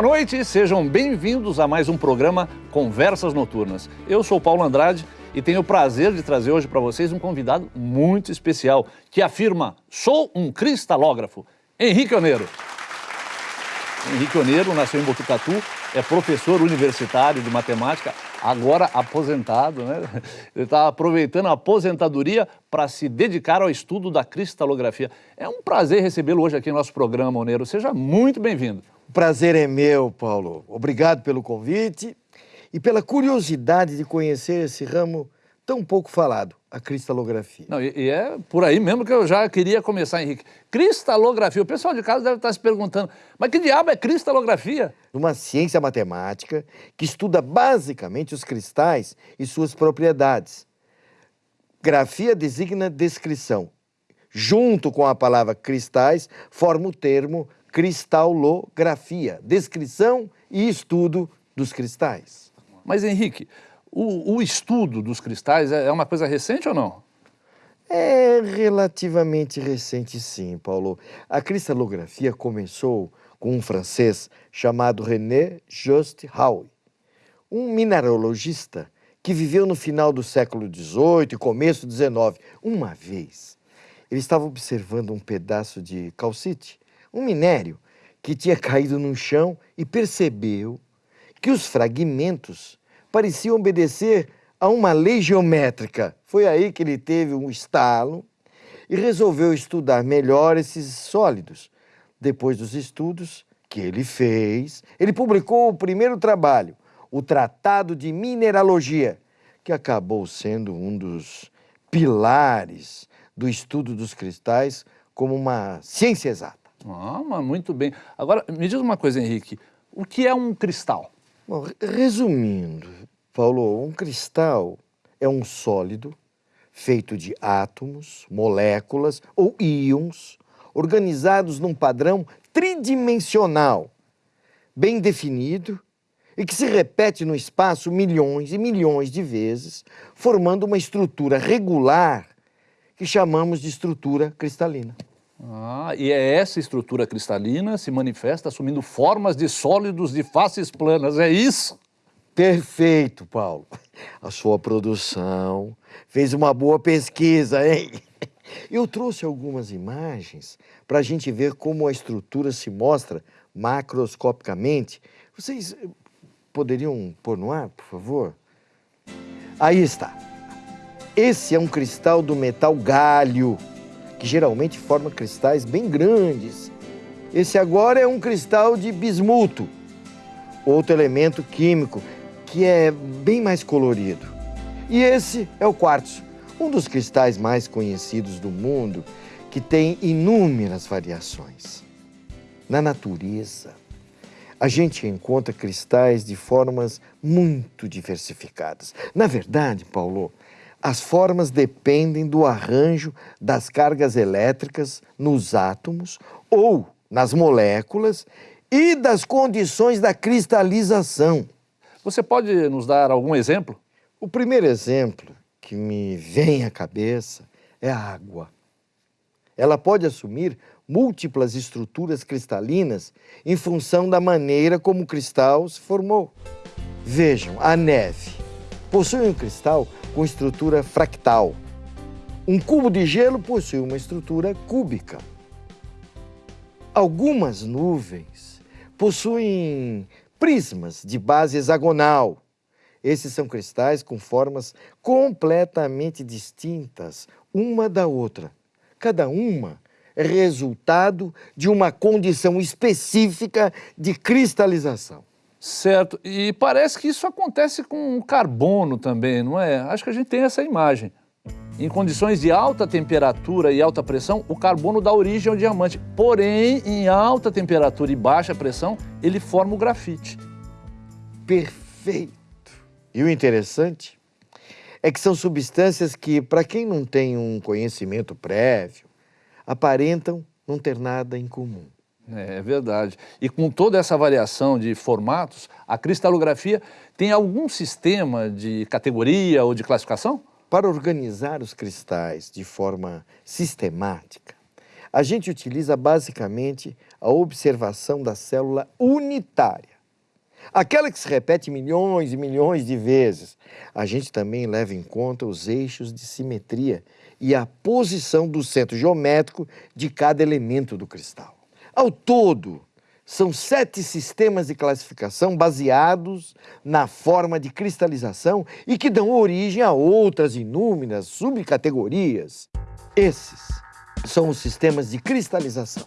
Boa noite, sejam bem-vindos a mais um programa Conversas Noturnas. Eu sou Paulo Andrade e tenho o prazer de trazer hoje para vocês um convidado muito especial que afirma: sou um cristalógrafo, Henrique Oneiro. Henrique Oneiro nasceu em Botucatu, é professor universitário de matemática, agora aposentado, né? Ele está aproveitando a aposentadoria para se dedicar ao estudo da cristalografia. É um prazer recebê-lo hoje aqui no nosso programa, Oneiro. Seja muito bem-vindo. O prazer é meu, Paulo. Obrigado pelo convite e pela curiosidade de conhecer esse ramo tão pouco falado, a cristalografia. Não, e, e, é por aí mesmo que eu já queria começar, Henrique. Cristalografia, o pessoal de casa deve estar se perguntando, mas que diabo é cristalografia? Uma ciência matemática que estuda basicamente os cristais e suas propriedades. Grafia designa descrição. Junto com a palavra cristais, forma o termo cristalografia, descrição e estudo dos cristais. Mas, Henrique, o, o estudo dos cristais é, é uma coisa recente ou não? É relativamente recente, sim, Paulo. A cristalografia começou com um francês chamado René Just Howe, um mineralogista que viveu no final do século XVIII e começo do XIX. Uma vez, ele estava observando um pedaço de calcite um minério que tinha caído no chão e percebeu que os fragmentos pareciam obedecer a uma lei geométrica. Foi aí que ele teve um estalo e resolveu estudar melhor esses sólidos. Depois dos estudos que ele fez, ele publicou o primeiro trabalho, o Tratado de Mineralogia, que acabou sendo um dos pilares do estudo dos cristais como uma ciência exata. Ah, mas muito bem. Agora, me diz uma coisa, Henrique. O que é um cristal? Bom, resumindo, Paulo, um cristal é um sólido feito de átomos, moléculas ou íons organizados num padrão tridimensional, bem definido e que se repete no espaço milhões e milhões de vezes, formando uma estrutura regular que chamamos de estrutura cristalina. Ah, e é essa estrutura cristalina se manifesta assumindo formas de sólidos de faces planas, é isso? Perfeito, Paulo. A sua produção fez uma boa pesquisa, hein? Eu trouxe algumas imagens para a gente ver como a estrutura se mostra macroscopicamente. Vocês eh, poderiam pôr no ar, por favor? Aí está. Esse é um cristal do metal galho que geralmente forma cristais bem grandes. Esse agora é um cristal de bismuto, outro elemento químico que é bem mais colorido. E esse é o quartzo, um dos cristais mais conhecidos do mundo, que tem inúmeras variações. Na natureza, a gente encontra cristais de formas muito diversificadas. Na verdade, Paulo, as formas dependem do arranjo das cargas elétricas nos átomos ou nas moléculas e das condições da cristalização. Você pode nos dar algum exemplo? O primeiro exemplo que me vem à cabeça é a água. Ela pode assumir múltiplas estruturas cristalinas em função da maneira como o cristal se formou. Vejam, a neve possui um cristal com estrutura fractal. Um cubo de gelo possui uma estrutura cúbica. Algumas nuvens possuem prismas de base hexagonal. Esses são cristais com formas completamente distintas uma da outra. Cada uma é resultado de uma condição específica de cristalização. Certo. E parece que isso acontece com o carbono também, não é? Acho que a gente tem essa imagem. Em condições de alta temperatura e alta pressão, o carbono dá origem ao diamante. Porém, em alta temperatura e baixa pressão, ele forma o grafite. Perfeito. E o interessante é que são substâncias que, para quem não tem um conhecimento prévio, aparentam não ter nada em comum. É, é verdade. E com toda essa variação de formatos, a cristalografia tem algum sistema de categoria ou de classificação? Para organizar os cristais de forma sistemática, a gente utiliza basicamente a observação da célula unitária. Aquela que se repete milhões e milhões de vezes. A gente também leva em conta os eixos de simetria e a posição do centro geométrico de cada elemento do cristal. Ao todo, são sete sistemas de classificação baseados na forma de cristalização e que dão origem a outras inúmeras subcategorias. Esses são os sistemas de cristalização.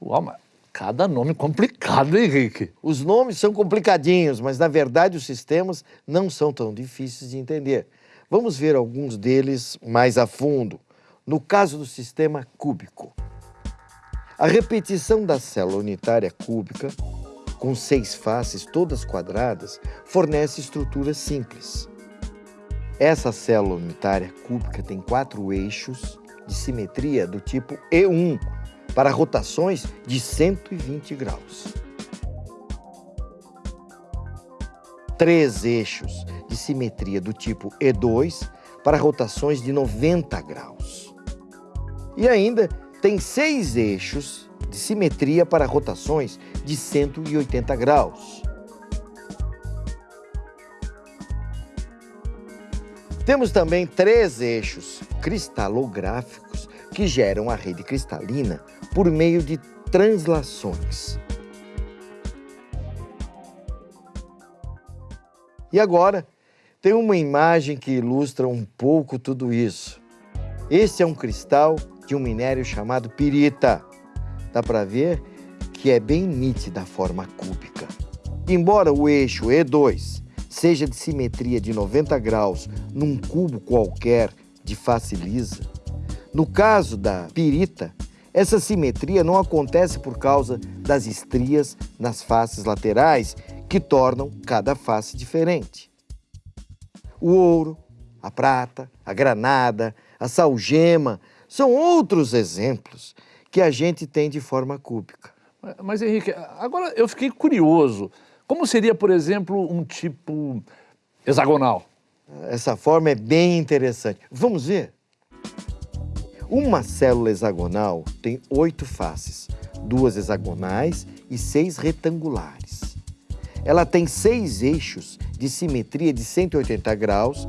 Uau, mas cada nome complicado, Henrique. Os nomes são complicadinhos, mas na verdade os sistemas não são tão difíceis de entender. Vamos ver alguns deles mais a fundo. No caso do sistema cúbico, a repetição da célula unitária cúbica, com seis faces todas quadradas, fornece estrutura simples. Essa célula unitária cúbica tem quatro eixos de simetria do tipo E1, para rotações de 120 graus. Três eixos de simetria do tipo E2 para rotações de 90 graus. E ainda tem seis eixos de simetria para rotações de 180 graus. Temos também três eixos cristalográficos que geram a rede cristalina por meio de translações. E agora, tem uma imagem que ilustra um pouco tudo isso. Esse é um cristal de um minério chamado pirita. Dá para ver que é bem nítida a forma cúbica. Embora o eixo E2 seja de simetria de 90 graus num cubo qualquer de face lisa, no caso da pirita, essa simetria não acontece por causa das estrias nas faces laterais que tornam cada face diferente. O ouro, a prata, a granada, a salgema são outros exemplos que a gente tem de forma cúbica. Mas, Henrique, agora eu fiquei curioso. Como seria, por exemplo, um tipo hexagonal? Essa forma é bem interessante. Vamos ver? Uma célula hexagonal tem oito faces, duas hexagonais e seis retangulares. Ela tem seis eixos de simetria de 180 graus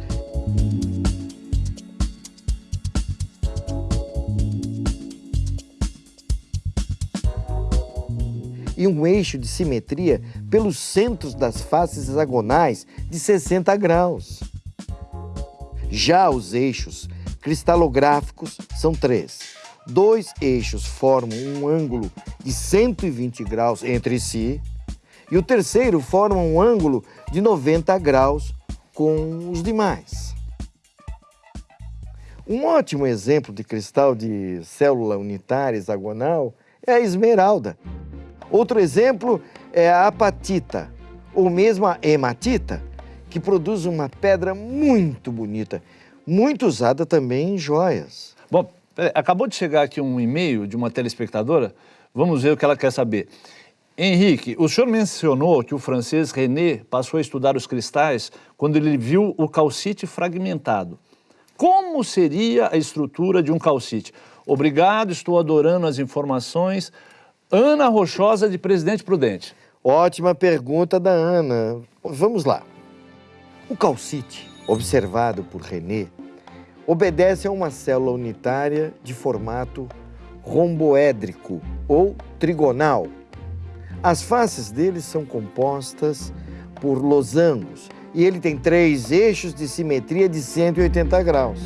e um eixo de simetria pelos centros das faces hexagonais de 60 graus. Já os eixos cristalográficos são três. Dois eixos formam um ângulo de 120 graus entre si e o terceiro forma um ângulo de 90 graus com os demais. Um ótimo exemplo de cristal de célula unitária hexagonal é a esmeralda. Outro exemplo é a apatita, ou mesmo a hematita, que produz uma pedra muito bonita muito usada também em joias. Bom, acabou de chegar aqui um e-mail de uma telespectadora, vamos ver o que ela quer saber. Henrique, o senhor mencionou que o francês René passou a estudar os cristais quando ele viu o calcite fragmentado. Como seria a estrutura de um calcite? Obrigado, estou adorando as informações. Ana Rochosa, de Presidente Prudente. Ótima pergunta da Ana. Vamos lá. O calcite, observado por René, obedece a uma célula unitária de formato romboédrico ou trigonal. As faces dele são compostas por losangos e ele tem três eixos de simetria de 180 graus.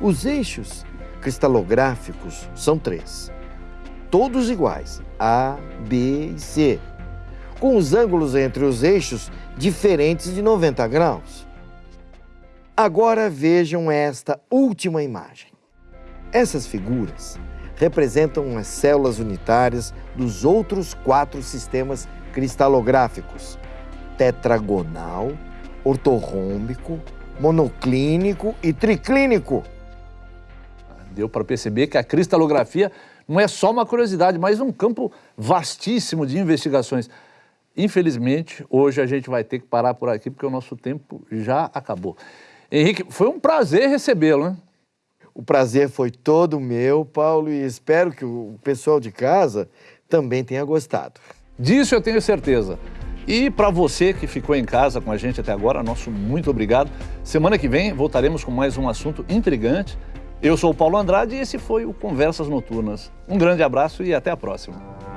Os eixos cristalográficos são três, todos iguais, A, B e C, com os ângulos entre os eixos diferentes de 90 graus. Agora vejam esta última imagem. Essas figuras representam as células unitárias dos outros quatro sistemas cristalográficos: tetragonal, ortorrômbico, monoclínico e triclínico. Deu para perceber que a cristalografia não é só uma curiosidade, mas um campo vastíssimo de investigações. Infelizmente, hoje a gente vai ter que parar por aqui, porque o nosso tempo já acabou. Henrique, foi um prazer recebê-lo, né? O prazer foi todo meu, Paulo, e espero que o pessoal de casa também tenha gostado. Disso eu tenho certeza. E para você que ficou em casa com a gente até agora, nosso muito obrigado. Semana que vem voltaremos com mais um assunto intrigante. Eu sou o Paulo Andrade e esse foi o Conversas Noturnas. Um grande abraço e até a próxima.